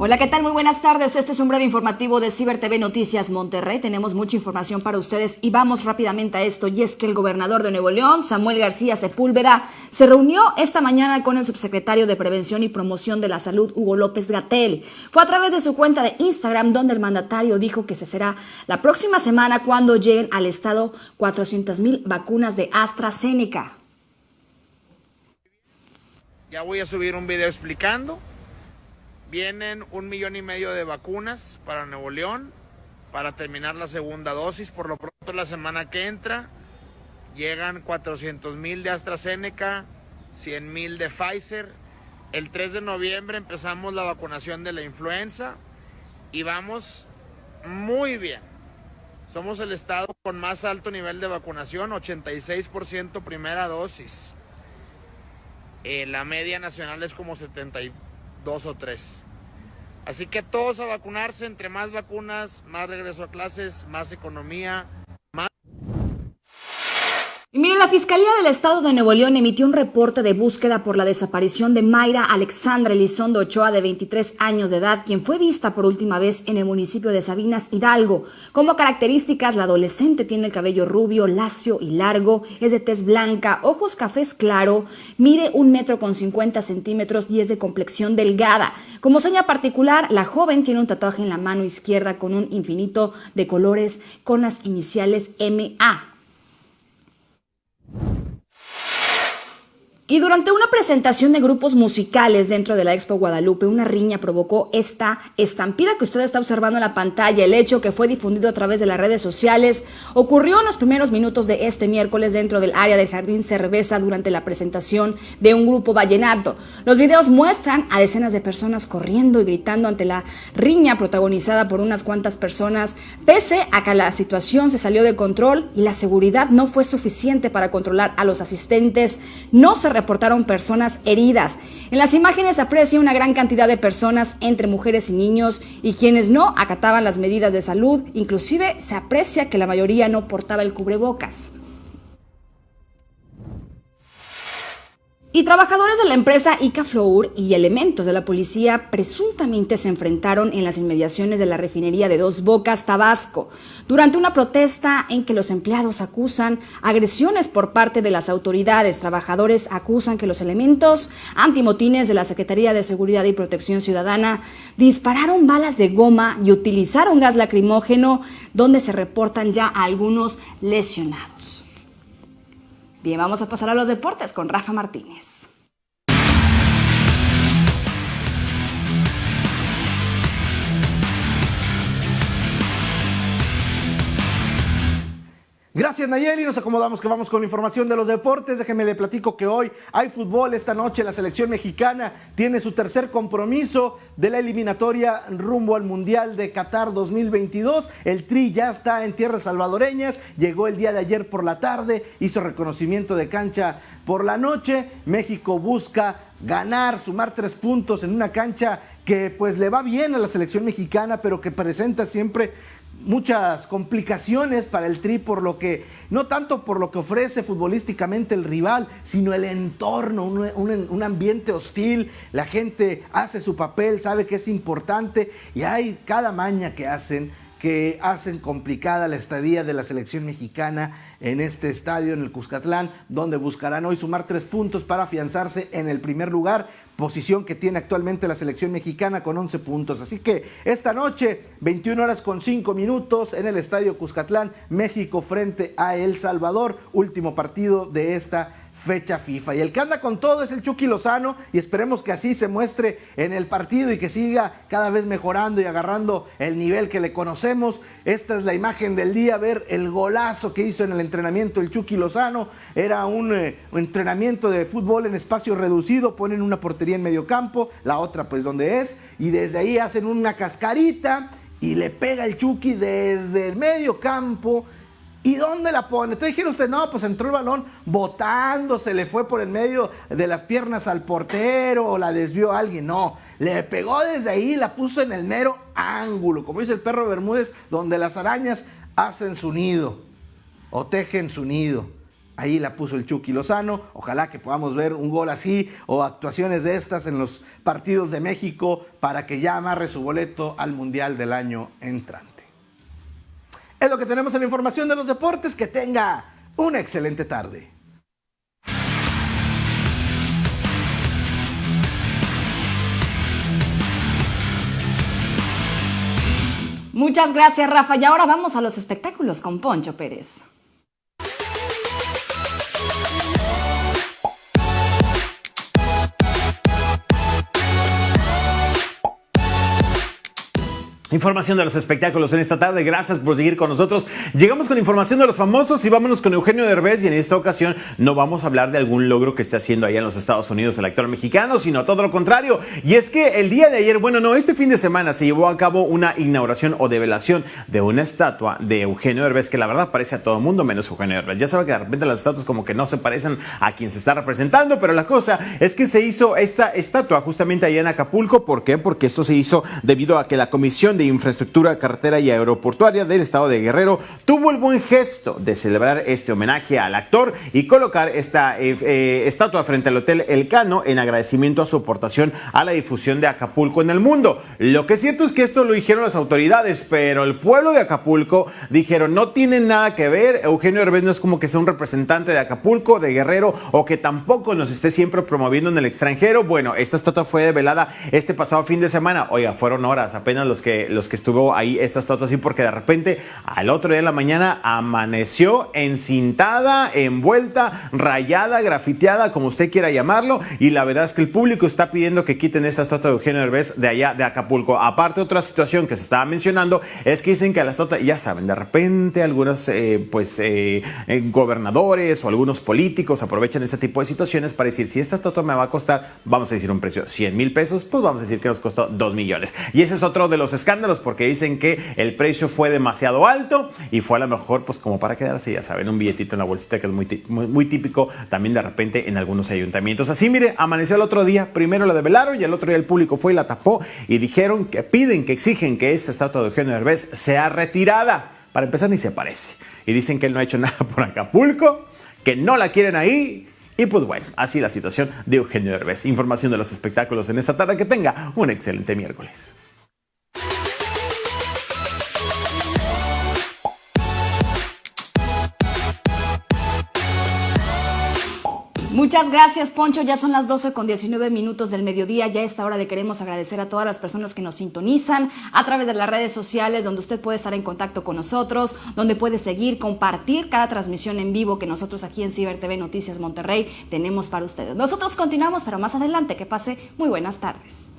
Hola, ¿qué tal? Muy buenas tardes. Este es un breve informativo de Ciber TV Noticias Monterrey. Tenemos mucha información para ustedes y vamos rápidamente a esto. Y es que el gobernador de Nuevo León, Samuel García Sepúlveda, se reunió esta mañana con el subsecretario de Prevención y Promoción de la Salud, Hugo López Gatel. Fue a través de su cuenta de Instagram donde el mandatario dijo que se será la próxima semana cuando lleguen al estado 400 mil vacunas de AstraZeneca. Ya voy a subir un video explicando Vienen un millón y medio de vacunas para Nuevo León para terminar la segunda dosis. Por lo pronto la semana que entra llegan 400 mil de AstraZeneca, 100 mil de Pfizer. El 3 de noviembre empezamos la vacunación de la influenza y vamos muy bien. Somos el estado con más alto nivel de vacunación, 86% primera dosis. Eh, la media nacional es como 72 o 3. Así que todos a vacunarse, entre más vacunas, más regreso a clases, más economía, la Fiscalía del Estado de Nuevo León emitió un reporte de búsqueda por la desaparición de Mayra Alexandra Elizondo Ochoa, de 23 años de edad, quien fue vista por última vez en el municipio de Sabinas, Hidalgo. Como características, la adolescente tiene el cabello rubio, lacio y largo, es de tez blanca, ojos cafés claro, mide un metro con 50 centímetros y es de complexión delgada. Como seña particular, la joven tiene un tatuaje en la mano izquierda con un infinito de colores con las iniciales MA. Y durante una presentación de grupos musicales dentro de la Expo Guadalupe, una riña provocó esta estampida que usted está observando en la pantalla. El hecho que fue difundido a través de las redes sociales ocurrió en los primeros minutos de este miércoles dentro del área del Jardín Cerveza durante la presentación de un grupo vallenato. Los videos muestran a decenas de personas corriendo y gritando ante la riña protagonizada por unas cuantas personas, pese a que la situación se salió de control y la seguridad no fue suficiente para controlar a los asistentes. No se reportaron personas heridas. En las imágenes se aprecia una gran cantidad de personas entre mujeres y niños y quienes no acataban las medidas de salud, inclusive se aprecia que la mayoría no portaba el cubrebocas. Y trabajadores de la empresa Icaflour y elementos de la policía presuntamente se enfrentaron en las inmediaciones de la refinería de Dos Bocas, Tabasco, durante una protesta en que los empleados acusan agresiones por parte de las autoridades. Trabajadores acusan que los elementos antimotines de la Secretaría de Seguridad y Protección Ciudadana dispararon balas de goma y utilizaron gas lacrimógeno, donde se reportan ya algunos lesionados. Bien, vamos a pasar a los deportes con Rafa Martínez. Gracias Nayeli, nos acomodamos que vamos con información de los deportes. Déjeme le platico que hoy hay fútbol. Esta noche la selección mexicana tiene su tercer compromiso de la eliminatoria rumbo al Mundial de Qatar 2022. El Tri ya está en tierras salvadoreñas, llegó el día de ayer por la tarde, hizo reconocimiento de cancha por la noche. México busca ganar, sumar tres puntos en una cancha que pues le va bien a la selección mexicana, pero que presenta siempre muchas complicaciones para el Tri por lo que, no tanto por lo que ofrece futbolísticamente el rival, sino el entorno, un, ambiente hostil, la gente hace su papel, sabe que es importante y hay cada maña que hacen que hacen complicada la estadía de la selección mexicana en este estadio, en el Cuscatlán, donde buscarán hoy sumar tres puntos para afianzarse en el primer lugar, posición que tiene actualmente la selección mexicana con 11 puntos. Así que esta noche, 21 horas con 5 minutos, en el estadio Cuscatlán, México frente a El Salvador, último partido de esta fecha FIFA. Y el que anda con todo es el Chucky Lozano y esperemos que así se muestre en el partido y que siga cada vez mejorando y agarrando el nivel que le conocemos. Esta es la imagen del día, ver el golazo que hizo en el entrenamiento el Chucky Lozano. Era un, eh, entrenamiento de fútbol en espacio reducido, ponen una portería en medio campo, la otra pues donde es, y desde ahí hacen una cascarita y le pega el Chucky desde el medio campo ¿Y dónde la pone? Entonces dijeron usted, no, pues entró el balón botando, se le fue por el medio de las piernas al portero o la desvió a alguien. No, le pegó desde ahí, la puso en el mero ángulo, como dice el perro Bermúdez, donde las arañas hacen su nido o tejen su nido. ahí la puso el Chucky Lozano. Ojalá que podamos ver un gol así o actuaciones de estas en los partidos de México para que ya amarre su boleto al Mundial del año entrante. Es lo que tenemos en la información de los deportes. Que tenga una excelente tarde. Muchas gracias, Rafa. Y ahora vamos a los espectáculos con Poncho Pérez. Información de los espectáculos en esta tarde. Gracias por seguir con nosotros. Llegamos con información de los famosos y vámonos con Eugenio Derbez. Y en esta ocasión no vamos a hablar de algún logro que esté haciendo allá en los Estados Unidos el actor mexicano, sino todo lo contrario. Y es que el día de ayer, bueno, no, este fin de semana se llevó a cabo una inauguración o develación de una estatua de Eugenio Derbez que la verdad parece a todo mundo menos Eugenio Derbez. Ya sabe que de repente las estatuas como que no se parecen a quien se está representando, pero la cosa es que se hizo esta estatua justamente allá en Acapulco. ¿Por qué? Porque esto se hizo debido a que la comisión de Infraestructura Carretera y Aeroportuaria del Estado de Guerrero tuvo el buen gesto de celebrar este homenaje al actor y colocar esta eh, eh, estatua frente al Hotel El Cano en agradecimiento a su aportación a la difusión de Acapulco en el mundo. Lo que es cierto es que esto lo dijeron las autoridades, pero el pueblo de Acapulco dijeron no tiene nada que ver, Eugenio Herbés no es como que sea un representante de Acapulco, de Guerrero o que tampoco nos esté siempre promoviendo en el extranjero. Bueno, esta estatua fue develada este pasado fin de semana. Oiga, fueron horas apenas los que los que estuvo ahí esta estatua así porque de repente al otro día de la mañana amaneció encintada, envuelta, rayada, grafiteada, como usted quiera llamarlo. Y la verdad es que el público está pidiendo que quiten esta estatua de Eugenio Derbez de allá de Acapulco. Aparte, otra situación que se estaba mencionando es que dicen que la estatua, ya saben, de repente algunos eh, pues eh, eh, gobernadores o algunos políticos aprovechan este tipo de situaciones para decir si esta estatua me va a costar, vamos a decir un precio 100 mil pesos, pues vamos a decir que nos costó 2 millones. Y ese es otro de los escándalos porque dicen que el precio fue demasiado alto y fue a lo mejor pues como para quedarse, ya saben, un billetito en la bolsita que es muy, muy, típico también de repente en algunos ayuntamientos. Así, mire, amaneció el otro día, primero la develaron y el otro día el público fue y la tapó y dijeron que piden, que exigen que esta estatua de Eugenio Derbez sea retirada. Para empezar, ni se parece. Y dicen que él no ha hecho nada por Acapulco, que no la quieren ahí y pues bueno, así la situación de Eugenio Derbez. Información de los espectáculos en esta tarde. Que tenga un excelente miércoles. Muchas gracias, Poncho. Ya son las 12 con 19 minutos del mediodía. Ya a esta hora le queremos agradecer a todas las personas que nos sintonizan a través de las redes sociales, donde usted puede estar en contacto con nosotros, donde puede seguir, compartir cada transmisión en vivo que nosotros aquí en Ciber TV Noticias Monterrey tenemos para ustedes. Nosotros continuamos, pero más adelante. Que pase muy buenas tardes.